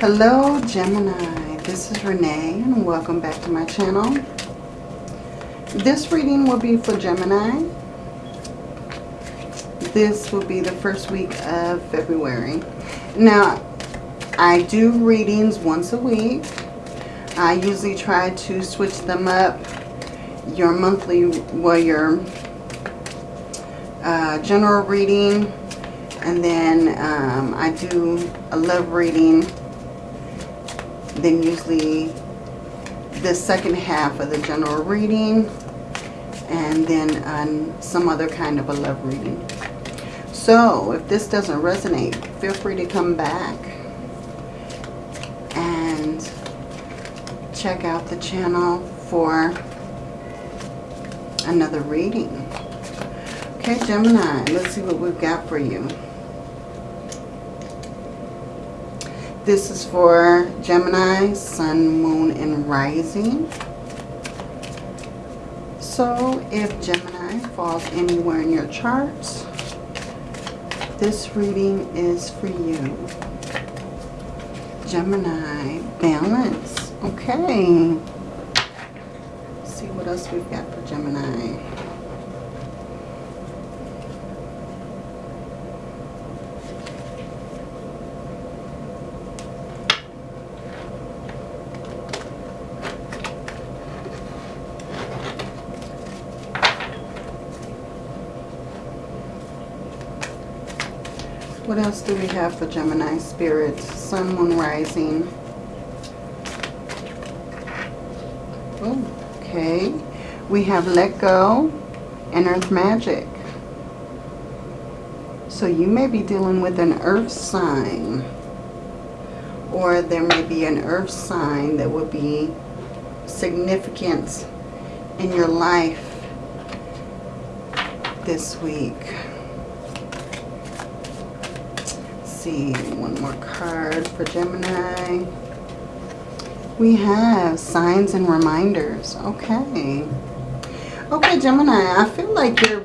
Hello Gemini, this is Renee and welcome back to my channel. This reading will be for Gemini. This will be the first week of February. Now, I do readings once a week. I usually try to switch them up. Your monthly, well your uh, general reading and then um, I do a love reading then usually the second half of the general reading and then um, some other kind of a love reading. So if this doesn't resonate, feel free to come back and check out the channel for another reading. Okay, Gemini, let's see what we've got for you. This is for Gemini, Sun, Moon, and Rising. So if Gemini falls anywhere in your charts, this reading is for you. Gemini, balance. Okay. Let's see what else we've got for Gemini. What else do we have for Gemini Spirit? Sun, Moon, Rising. Oh, okay. We have Let Go and Earth Magic. So you may be dealing with an Earth sign. Or there may be an Earth sign that will be significant in your life this week. See, one more card for Gemini. We have signs and reminders. Okay. Okay, Gemini, I feel like you're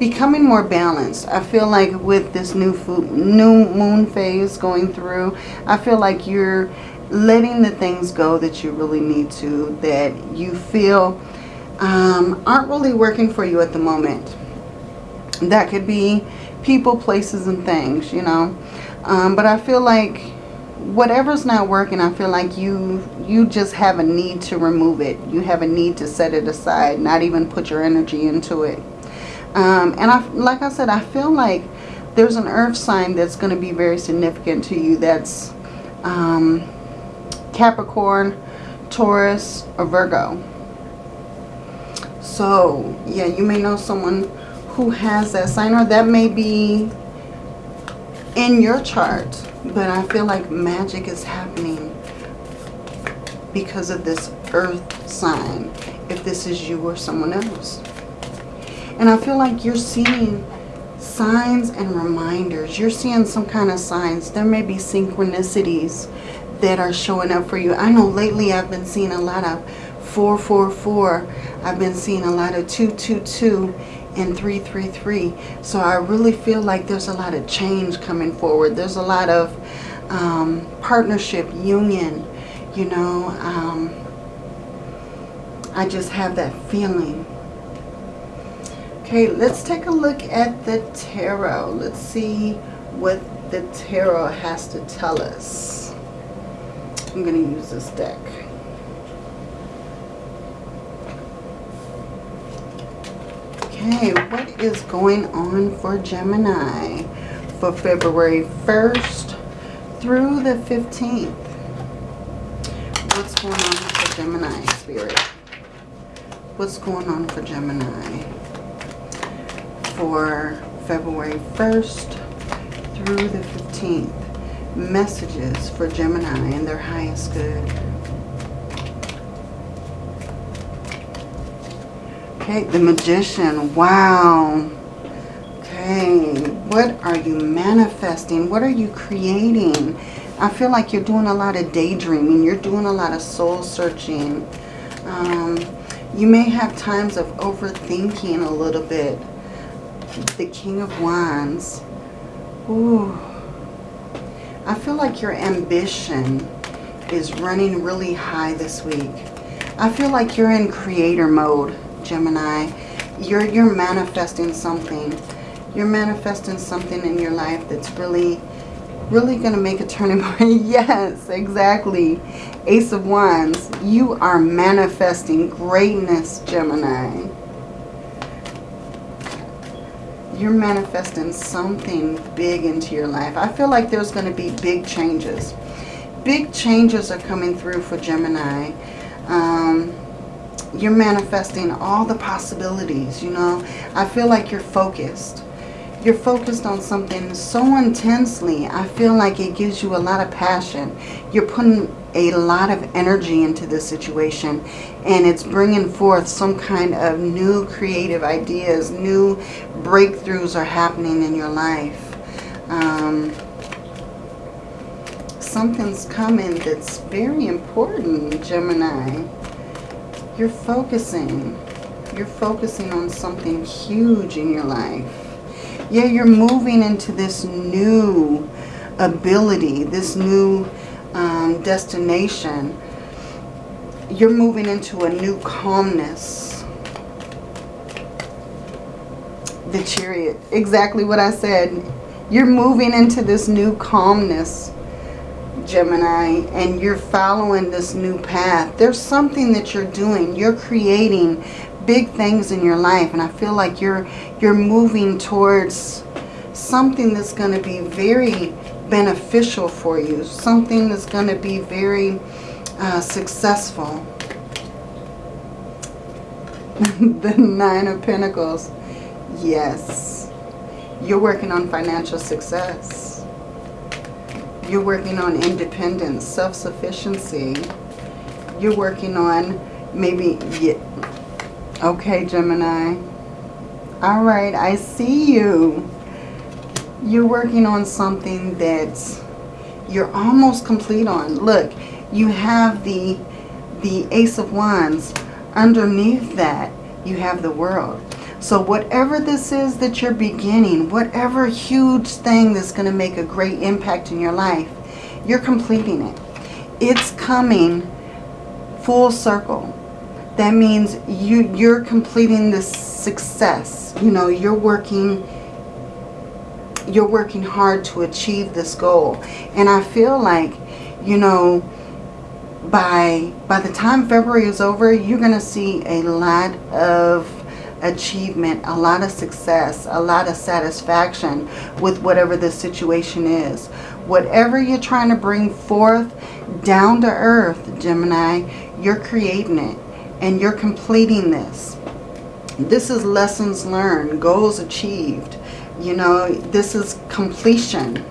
becoming more balanced. I feel like with this new food new moon phase going through, I feel like you're letting the things go that you really need to, that you feel um, aren't really working for you at the moment. That could be people, places, and things, you know. Um, but I feel like whatever's not working, I feel like you you just have a need to remove it. You have a need to set it aside, not even put your energy into it. Um, and I, like I said, I feel like there's an earth sign that's going to be very significant to you. That's um, Capricorn, Taurus, or Virgo. So, yeah, you may know someone who has that sign or that may be in your chart. But I feel like magic is happening because of this earth sign. If this is you or someone else. And I feel like you're seeing signs and reminders. You're seeing some kind of signs. There may be synchronicities that are showing up for you. I know lately I've been seeing a lot of 444. I've been seeing a lot of 222 and 333. So I really feel like there's a lot of change coming forward. There's a lot of um, partnership, union, you know. Um, I just have that feeling. Okay, let's take a look at the tarot. Let's see what the tarot has to tell us. I'm going to use this deck. Okay, what is going on for Gemini for February 1st through the 15th? What's going on for Gemini, Spirit? What's going on for Gemini for February 1st through the 15th? Messages for Gemini and their highest good. Okay, the Magician. Wow. Okay, what are you manifesting? What are you creating? I feel like you're doing a lot of daydreaming. You're doing a lot of soul searching. Um, you may have times of overthinking a little bit. The King of Wands. Ooh. I feel like your ambition is running really high this week. I feel like you're in creator mode, Gemini. You're, you're manifesting something. You're manifesting something in your life that's really, really going to make a turning point. yes, exactly. Ace of Wands. You are manifesting greatness, Gemini. you're manifesting something big into your life. I feel like there's going to be big changes. Big changes are coming through for Gemini. Um, you're manifesting all the possibilities, you know. I feel like you're focused. You're focused on something so intensely. I feel like it gives you a lot of passion. You're putting a lot of energy into this situation and it's bringing forth some kind of new creative ideas, new breakthroughs are happening in your life. Um, something's coming that's very important, Gemini. You're focusing. You're focusing on something huge in your life. Yeah, you're moving into this new ability, this new um, destination, you're moving into a new calmness. The chariot, exactly what I said. You're moving into this new calmness, Gemini, and you're following this new path. There's something that you're doing. You're creating big things in your life, and I feel like you're you're moving towards something that's going to be very beneficial for you. Something that's going to be very uh, successful. the Nine of Pentacles. Yes. You're working on financial success. You're working on independence, self-sufficiency. You're working on maybe... Okay, Gemini. All right, I see you you're working on something that you're almost complete on. Look, you have the, the Ace of Wands. Underneath that, you have the world. So whatever this is that you're beginning, whatever huge thing that's going to make a great impact in your life, you're completing it. It's coming full circle. That means you, you're completing this success. You know, you're working you're working hard to achieve this goal. And I feel like, you know, by by the time February is over, you're going to see a lot of achievement, a lot of success, a lot of satisfaction with whatever the situation is. Whatever you're trying to bring forth down to earth, Gemini, you're creating it and you're completing this. This is lessons learned, goals achieved. You know, this is completion.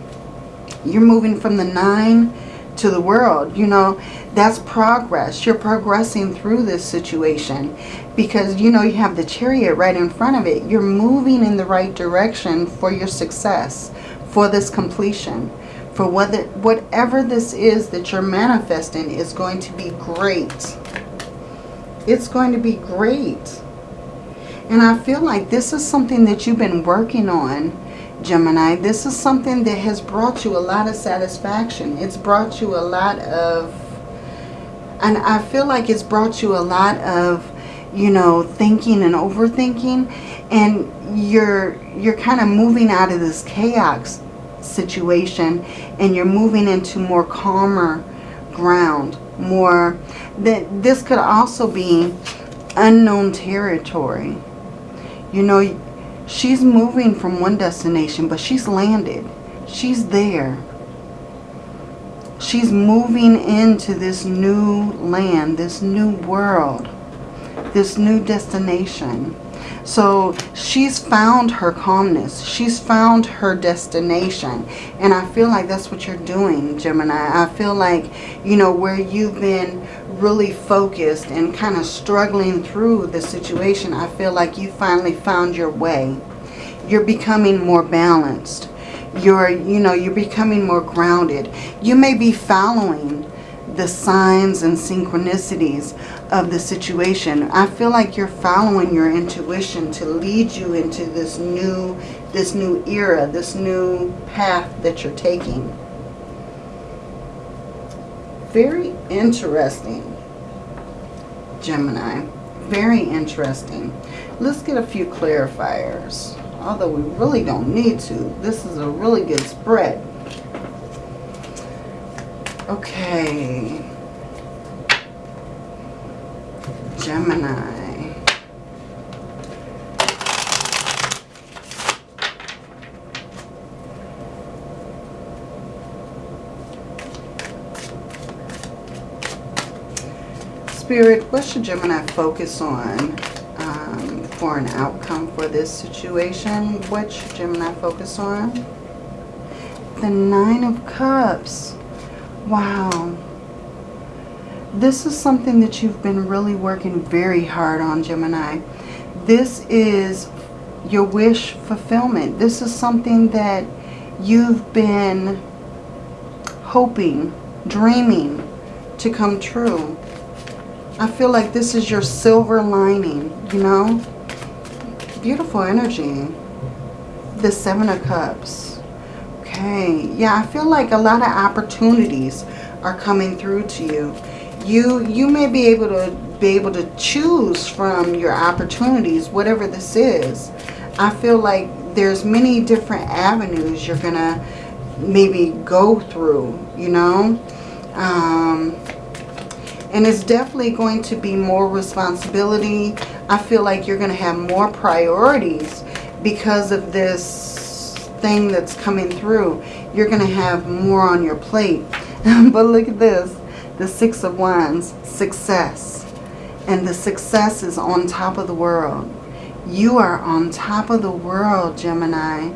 You're moving from the nine to the world. You know, that's progress. You're progressing through this situation because, you know, you have the chariot right in front of it. You're moving in the right direction for your success, for this completion. For whether, whatever this is that you're manifesting is going to be great. It's going to be great. And I feel like this is something that you've been working on, Gemini. This is something that has brought you a lot of satisfaction. It's brought you a lot of... And I feel like it's brought you a lot of, you know, thinking and overthinking. And you're, you're kind of moving out of this chaos situation. And you're moving into more calmer ground. More... that This could also be unknown territory you know, she's moving from one destination, but she's landed. She's there. She's moving into this new land, this new world, this new destination. So she's found her calmness. She's found her destination. And I feel like that's what you're doing, Gemini. I feel like, you know, where you've been really focused and kind of struggling through the situation, I feel like you finally found your way. You're becoming more balanced. You're, you know, you're becoming more grounded. You may be following the signs and synchronicities of the situation. I feel like you're following your intuition to lead you into this new, this new era, this new path that you're taking. very interesting, Gemini. Very interesting. Let's get a few clarifiers. Although we really don't need to. This is a really good spread. Okay. Gemini. Spirit, what should Gemini focus on um, for an outcome for this situation? What should Gemini focus on? The Nine of Cups. Wow. This is something that you've been really working very hard on, Gemini. This is your wish fulfillment. This is something that you've been hoping, dreaming to come true. I feel like this is your silver lining, you know? Beautiful energy. The Seven of Cups. Okay. Yeah, I feel like a lot of opportunities are coming through to you. You you may be able to be able to choose from your opportunities, whatever this is. I feel like there's many different avenues you're going to maybe go through, you know? Um, and it's definitely going to be more responsibility. I feel like you're going to have more priorities because of this thing that's coming through. You're going to have more on your plate. but look at this. The Six of Wands. Success. And the success is on top of the world. You are on top of the world, Gemini.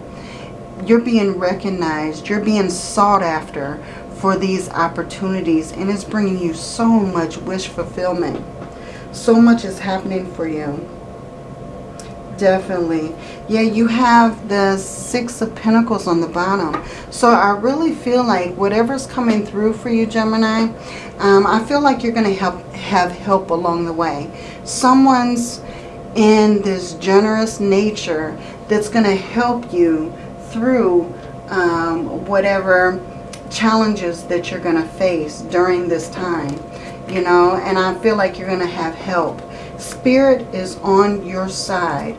You're being recognized. You're being sought after for these opportunities. And it's bringing you so much wish fulfillment. So much is happening for you. Definitely. Yeah, you have the Six of Pentacles on the bottom. So I really feel like whatever's coming through for you, Gemini, um, I feel like you're going to help have help along the way. Someone's in this generous nature that's going to help you through um, whatever challenges that you're going to face during this time. You know, and I feel like you're going to have help. Spirit is on your side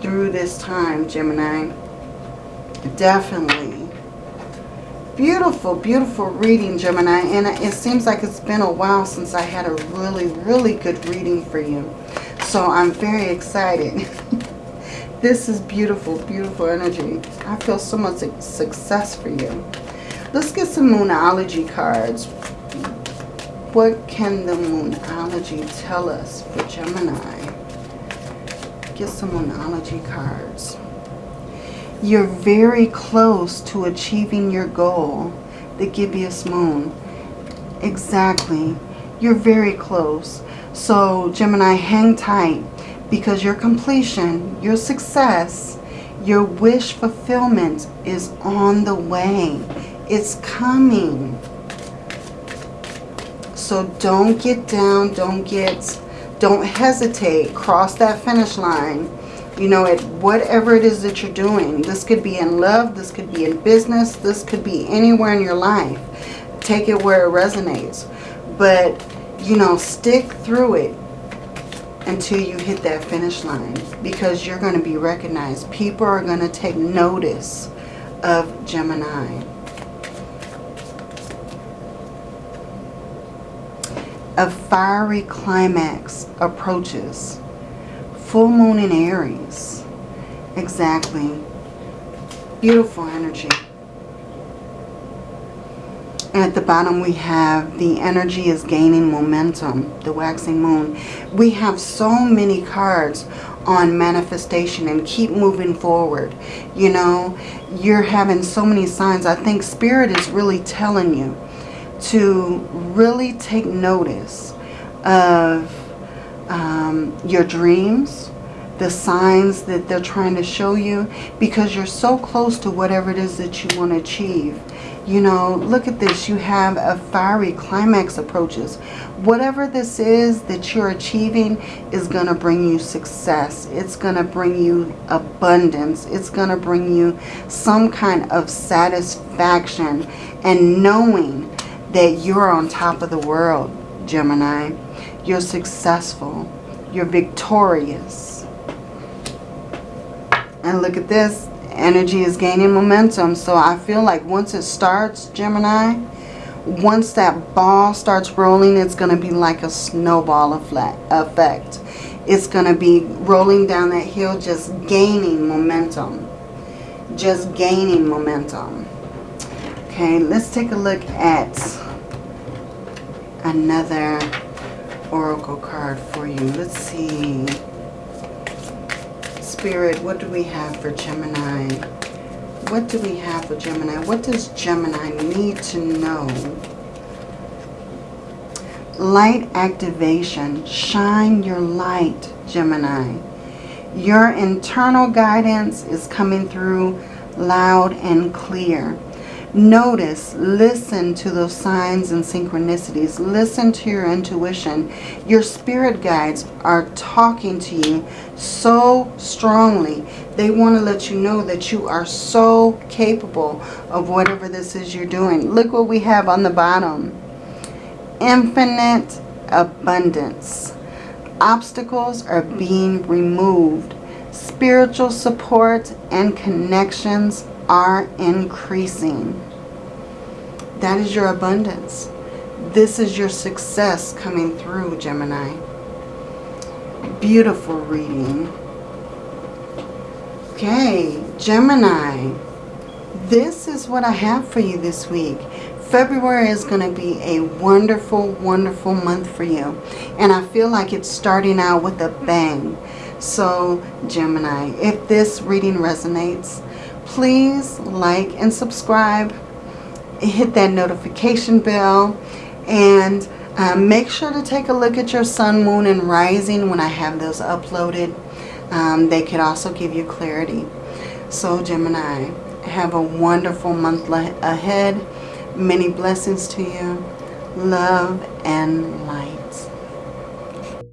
through this time, Gemini. Definitely. Beautiful, beautiful reading, Gemini. And it seems like it's been a while since I had a really, really good reading for you. So I'm very excited. this is beautiful, beautiful energy. I feel so much success for you. Let's get some Moonology cards. What can the Moonology tell us for Gemini? Get some Moonology cards. You're very close to achieving your goal, the gibbous moon. Exactly. You're very close. So, Gemini, hang tight because your completion, your success, your wish fulfillment is on the way. It's coming. So don't get down. Don't get, don't hesitate. Cross that finish line. You know, at whatever it is that you're doing. This could be in love. This could be in business. This could be anywhere in your life. Take it where it resonates. But, you know, stick through it until you hit that finish line because you're going to be recognized. People are going to take notice of Gemini. A fiery climax approaches. Full moon in Aries. Exactly. Beautiful energy. And at the bottom we have the energy is gaining momentum, the waxing moon. We have so many cards on manifestation and keep moving forward. You know, you're having so many signs. I think Spirit is really telling you to really take notice of um, your dreams, the signs that they're trying to show you because you're so close to whatever it is that you want to achieve. You know, look at this. You have a fiery climax approaches. Whatever this is that you're achieving is going to bring you success. It's going to bring you abundance. It's going to bring you some kind of satisfaction and knowing that you're on top of the world, Gemini. You're successful. You're victorious. And look at this. Energy is gaining momentum. So I feel like once it starts, Gemini, once that ball starts rolling, it's going to be like a snowball effect. It's going to be rolling down that hill, just gaining momentum. Just gaining momentum. Okay, let's take a look at another oracle card for you. Let's see. Spirit, what do we have for Gemini? What do we have for Gemini? What does Gemini need to know? Light activation. Shine your light, Gemini. Your internal guidance is coming through loud and clear. Notice, listen to those signs and synchronicities. Listen to your intuition. Your spirit guides are talking to you so strongly. They want to let you know that you are so capable of whatever this is you're doing. Look what we have on the bottom. Infinite abundance. Obstacles are being removed. Spiritual support and connections are increasing. That is your abundance. This is your success coming through, Gemini. Beautiful reading. Okay, Gemini. This is what I have for you this week. February is going to be a wonderful, wonderful month for you. And I feel like it's starting out with a bang. So, Gemini, if this reading resonates, please like and subscribe. Hit that notification bell. And um, make sure to take a look at your sun, moon, and rising when I have those uploaded. Um, they could also give you clarity. So Gemini, have a wonderful month ahead. Many blessings to you. Love and light.